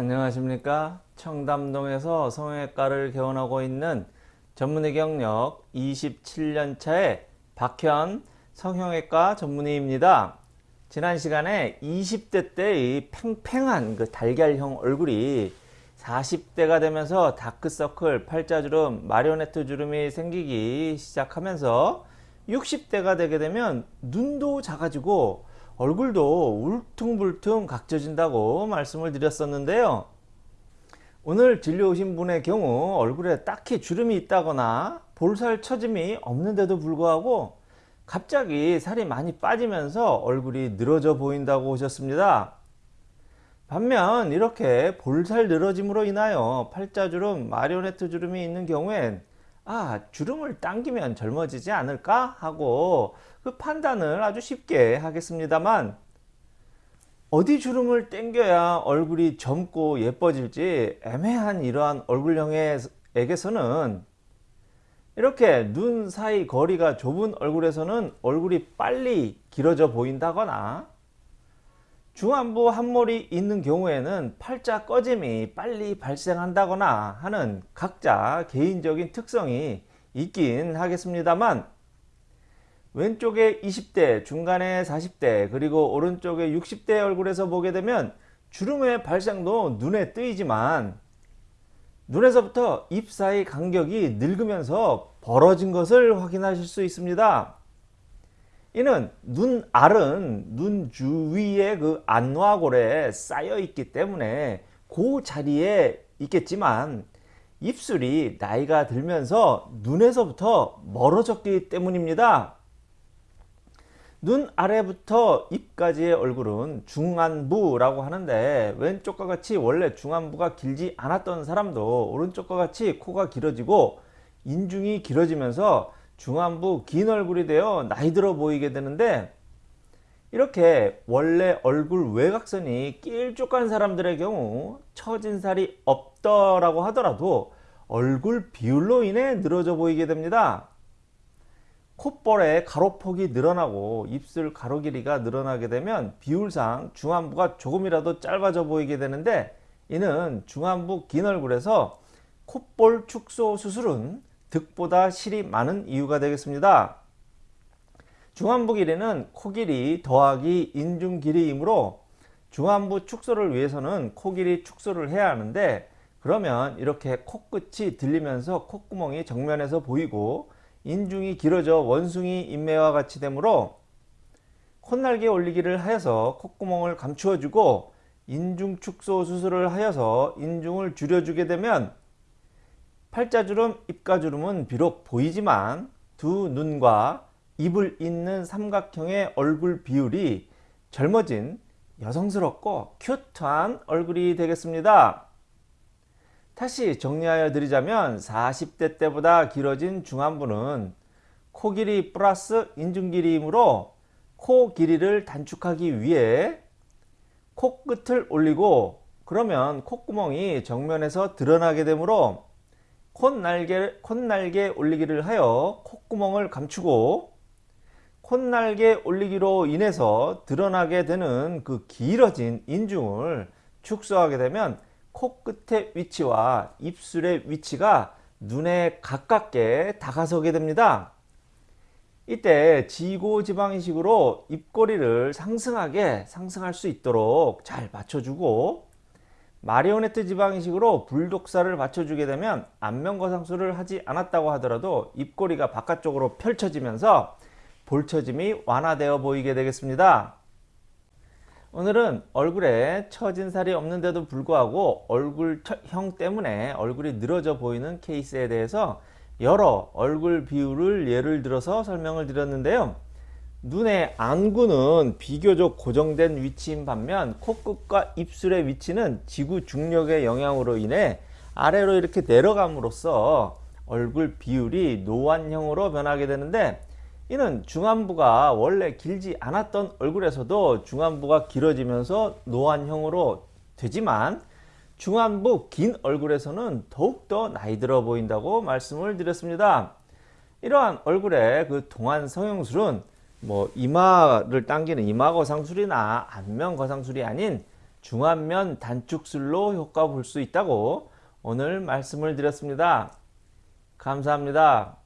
안녕하십니까? 청담동에서 성형외과를 개원하고 있는 전문의 경력 27년차의 박현 성형외과 전문의입니다. 지난 시간에 20대 때의 팽팽한 그 달걀형 얼굴이 40대가 되면서 다크서클, 팔자주름, 마리오네트 주름이 생기기 시작하면서 60대가 되게 되면 눈도 작아지고 얼굴도 울퉁불퉁 각져진다고 말씀을 드렸었는데요. 오늘 진료 오신 분의 경우 얼굴에 딱히 주름이 있다거나 볼살 처짐이 없는데도 불구하고 갑자기 살이 많이 빠지면서 얼굴이 늘어져 보인다고 오셨습니다. 반면 이렇게 볼살 늘어짐으로 인하여 팔자주름, 마리오네트 주름이 있는 경우엔 아 주름을 당기면 젊어지지 않을까 하고 그 판단을 아주 쉽게 하겠습니다만 어디 주름을 당겨야 얼굴이 젊고 예뻐질지 애매한 이러한 얼굴형에게서는 이렇게 눈 사이 거리가 좁은 얼굴에서는 얼굴이 빨리 길어져 보인다거나 중안부 한몰이 있는 경우에는 팔자 꺼짐이 빨리 발생한다거나 하는 각자 개인적인 특성이 있긴 하겠습니다만 왼쪽에 20대, 중간에 40대, 그리고 오른쪽에 60대 얼굴에서 보게 되면 주름의 발생도 눈에 뜨이지만 눈에서부터 입 사이 간격이 늙으면서 벌어진 것을 확인하실 수 있습니다. 이는 눈 알은 눈 주위에 그 안와골에 쌓여 있기 때문에 그 자리에 있겠지만 입술이 나이가 들면서 눈에서부터 멀어졌기 때문입니다. 눈 아래부터 입까지의 얼굴은 중안부라고 하는데 왼쪽과 같이 원래 중안부가 길지 않았던 사람도 오른쪽과 같이 코가 길어지고 인중이 길어지면서 중안부 긴 얼굴이 되어 나이 들어 보이게 되는데 이렇게 원래 얼굴 외곽선이 길쭉한 사람들의 경우 처진 살이 없더라고 하더라도 얼굴 비율로 인해 늘어져 보이게 됩니다. 콧볼의 가로폭이 늘어나고 입술 가로 길이가 늘어나게 되면 비율상 중안부가 조금이라도 짧아져 보이게 되는데 이는 중안부 긴 얼굴에서 콧볼 축소 수술은 득보다 실이 많은 이유가 되겠습니다. 중안부 길이는 코 길이 더하기 인중 길이이므로 중안부 축소를 위해서는 코 길이 축소를 해야 하는데 그러면 이렇게 코끝이 들리면서 콧구멍이 정면에서 보이고 인중이 길어져 원숭이 인매와 같이 되므로 콧날개 올리기를 하여서 콧구멍을 감추어 주고 인중 축소 수술을 하여서 인중을 줄여주게 되면 팔자주름, 입가주름은 비록 보이지만 두 눈과 입을 잇는 삼각형의 얼굴 비율이 젊어진 여성스럽고 큐트한 얼굴이 되겠습니다. 다시 정리하여 드리자면 40대 때보다 길어진 중안부는 코 길이 플러스 인중 길이이므로 코 길이를 단축하기 위해 코끝을 올리고 그러면 콧구멍이 정면에서 드러나게 되므로 콧날개, 콧날개 올리기를 하여 콧구멍을 감추고 콧날개 올리기로 인해서 드러나게 되는 그 길어진 인중을 축소하게 되면 코끝의 위치와 입술의 위치가 눈에 가깝게 다가서게 됩니다. 이때 지고지방이식으로 입꼬리를 상승하게 상승할 수 있도록 잘 맞춰주고 마리오네트 지방이식으로 불독사를 맞춰주게 되면 안면거상술을 하지 않았다고 하더라도 입꼬리가 바깥쪽으로 펼쳐지면서 볼처짐이 완화되어 보이게 되겠습니다. 오늘은 얼굴에 처진 살이 없는데도 불구하고 얼굴형 때문에 얼굴이 늘어져 보이는 케이스에 대해서 여러 얼굴 비율을 예를 들어서 설명을 드렸는데요. 눈의 안구는 비교적 고정된 위치인 반면 코끝과 입술의 위치는 지구 중력의 영향으로 인해 아래로 이렇게 내려감으로써 얼굴 비율이 노안형으로 변하게 되는데 이는 중안부가 원래 길지 않았던 얼굴에서도 중안부가 길어지면서 노안형으로 되지만 중안부 긴 얼굴에서는 더욱더 나이 들어 보인다고 말씀을 드렸습니다. 이러한 얼굴의 그 동안 성형술은 뭐 이마를 당기는 이마 거상술이나 안면 거상술이 아닌 중안면 단축술로 효과 볼 수 있다고 오늘 말씀을 드렸습니다. 감사합니다.